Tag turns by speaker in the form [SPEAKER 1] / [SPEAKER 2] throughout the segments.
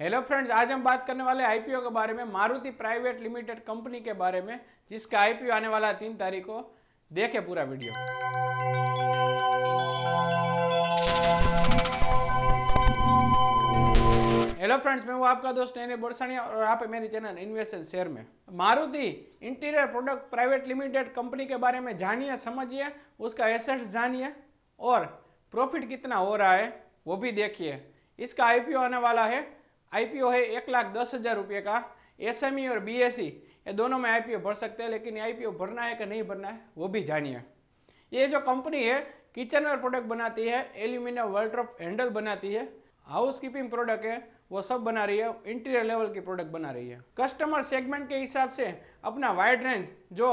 [SPEAKER 1] Hello friends आज हम बात करने वाले आईपीओ के बारे में, मारुति प्राइवेट लिमिटेड कंपनी के बारे में, जिसका आईपीओ आने वाला है तीन तारीख को। देखे पूरा वीडियो। हेलो फ्रेंड्स मैं हूँ आपका दोस्त नैने बोरसानिया और आप है मेरी चैनल इन्वेस्ट शेयर में। Maruti interior product private limited company के बारे में जानिए, समझिए, उसका एसेट्स जानिए और प्रॉफिट कितना हो रहा है, वो भी देखिए। इसका आईपीओ आने वाला है आईपीओ है एक लाख दस हज़ार रुपये का एसएमई और बीएसई ये दोनों में आईपीओ भर सकते हैं, लेकिन आईपीओ भरना है कि नहीं भरना है, वो भी जानिए। ये जो कंपनी है किचनवेयर प्रोडक्ट बनाती है एल्यूमिनियम वर्ल्ड्रॉप हैंडल बनाती है हाउस कीपिंग प्रोडक्ट है, वो सब बना रही है इंटीरियर लेवल की प्रोडक्ट बना रही है। कस्टमर सेगमेंट के हिसाब से अपना वाइड रेंज जो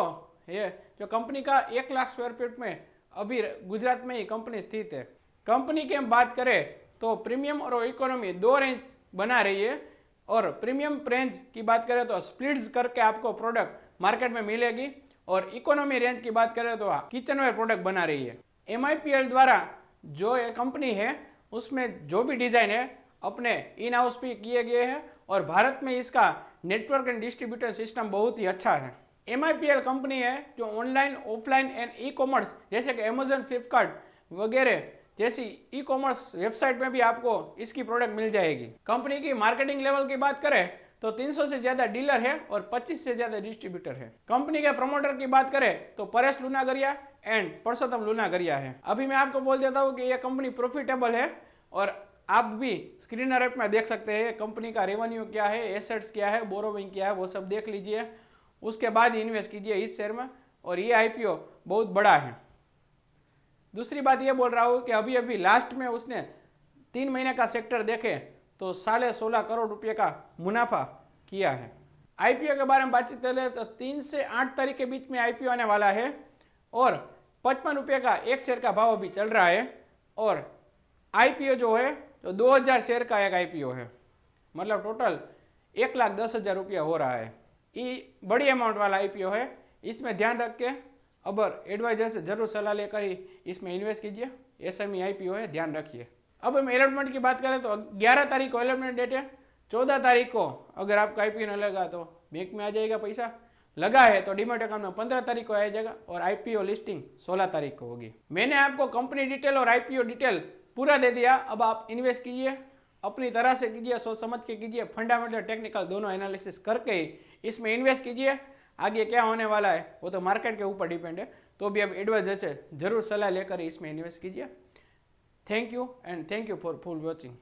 [SPEAKER 1] है जो कंपनी का एक लाख स्क्वायर फीट में, अभी गुजरात में ही कंपनी स्थित है। कंपनी की हम बात करें तो प्रीमियम और इकोनॉमी दो रेंज बना रही है। और प्रीमियम रेंज की बात करें तो स्प्लिट्स करके आपको प्रोडक्ट मार्केट में मिलेगी। और इकोनॉमी रेंज की बात करें तो किचनवेयर प्रोडक्ट बना रही है। एमआईपीएल द्वारा जो ये कंपनी है, उसमें जो भी डिज़ाइन है, अपने इन हाउस भी किए गए हैं। और भारत में इसका नेटवर्क एंड डिस्ट्रीब्यूटर सिस्टम बहुत ही अच्छा है। एमआईपीएल कंपनी है जो online offline and e commerce जैसे कि अमेजोन फ्लिपकार्ट वगैरह जैसी ई कॉमर्स वेबसाइट में भी आपको इसकी प्रोडक्ट मिल जाएगी। कंपनी की मार्केटिंग लेवल की बात करें तो 300 से ज़्यादा डीलर है और 25 से ज़्यादा डिस्ट्रीब्यूटर है। कंपनी के प्रमोटर की बात करें तो परेश लूनागरिया एंड परसोत्तम लूनागरिया है। अभी मैं आपको बोल देता हूँ कि यह कंपनी प्रॉफिटेबल है और आप भी स्क्रीनर ऐप में देख सकते हैं कंपनी का रेवेन्यू क्या है एसेट्स क्या है बोरोविंग क्या है, वो सब देख लीजिए। उसके बाद इन्वेस्ट कीजिए इस शेयर में और ये आईपीओ बहुत बड़ा है। दूसरी बात ये बोल रहा हूँ कि अभी अभी लास्ट में उसने तीन महीने का सेक्टर देखे तो साढ़े सोलह करोड़ रुपये का मुनाफा किया है। आईपीओ के बारे में बातचीत करें तो तीन से आठ तारीख के बीच में आईपीओ आने वाला है और पचपन रुपये का एक शेयर का भाव अभी चल रहा है और आईपीओ जो है तो 2000 शेयर का एक आईपीओ है। मतलब टोटल एक लाख दस हज़ार रुपया हो रहा है। ये बड़ी अमाउंट वाला आईपीओ है। इसमें ध्यान रख के अब एडवाइजर से ज़रूर सलाह लेकर ही इसमें इन्वेस्ट कीजिए। एस एम आईपीओ है, ध्यान रखिए। अब हम अलॉटमेंट की बात करें तो 11 तारीख को अलॉटमेंट डेट है 14 तारीख को अगर आपका न लगा तो बैंक में आ जाएगा पैसा। लगा है तो डिमेट अकाउंट में पंद्रह तारीख को आ जाएगा और आईपीओ लिस्टिंग सोलह तारीख को होगी। मैंने आपको कंपनी डिटेल और आईपीओ डिटेल पूरा दे दिया। अब आप इन्वेस्ट कीजिए, अपनी तरह से कीजिए, सोच समझ के कीजिए फंडामेंटल टेक्निकल दोनों एनालिसिस करके इसमें इन्वेस्ट कीजिए। आगे क्या होने वाला है? वो तो मार्केट के ऊपर डिपेंड है। तो भी अब एडवाइजर से ज़रूर सलाह लेकर इसमें इन्वेस्ट कीजिए। Thank you and thank you for full watching